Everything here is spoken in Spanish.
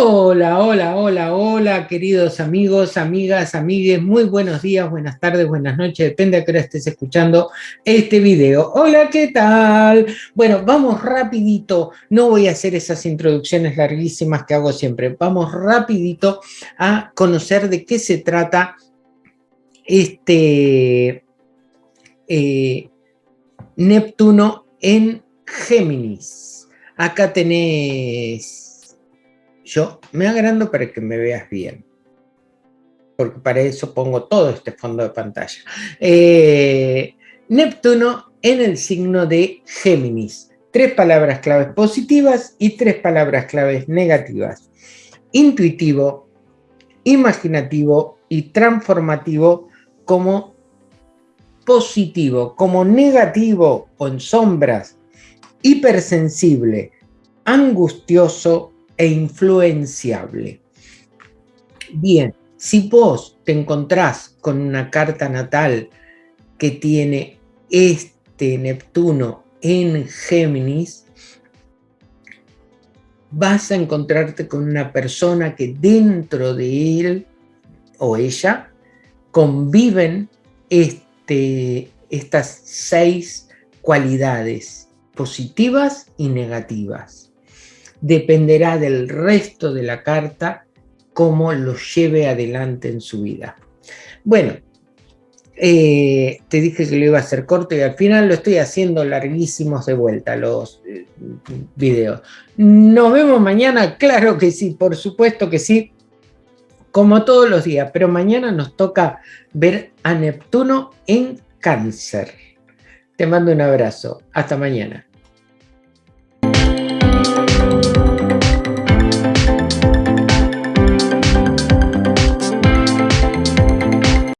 Hola, queridos amigos, amigas, amigues, muy buenos días, buenas tardes, buenas noches, depende a qué hora estés escuchando este video. Hola, ¿qué tal? Bueno, vamos rapidito, no voy a hacer esas introducciones larguísimas que hago siempre, vamos rapidito a conocer de qué se trata este eh, Neptuno en Géminis. Acá tenés yo me agrando para que me veas bien. Porque para eso pongo todo este fondo de pantalla. Eh, Neptuno en el signo de Géminis. Tres palabras claves positivas y tres palabras claves negativas. Intuitivo, imaginativo y transformativo como positivo, como negativo o en sombras, hipersensible, angustioso e influenciable. Bien, si vos te encontrás con una carta natal que tiene este Neptuno en Géminis, vas a encontrarte con una persona que dentro de él o ella conviven este, estas seis cualidades positivas y negativas dependerá del resto de la carta cómo lo lleve adelante en su vida. Bueno, eh, te dije que lo iba a hacer corto y al final lo estoy haciendo larguísimos de vuelta los eh, videos. ¿Nos vemos mañana? Claro que sí, por supuesto que sí, como todos los días, pero mañana nos toca ver a Neptuno en cáncer. Te mando un abrazo, hasta mañana.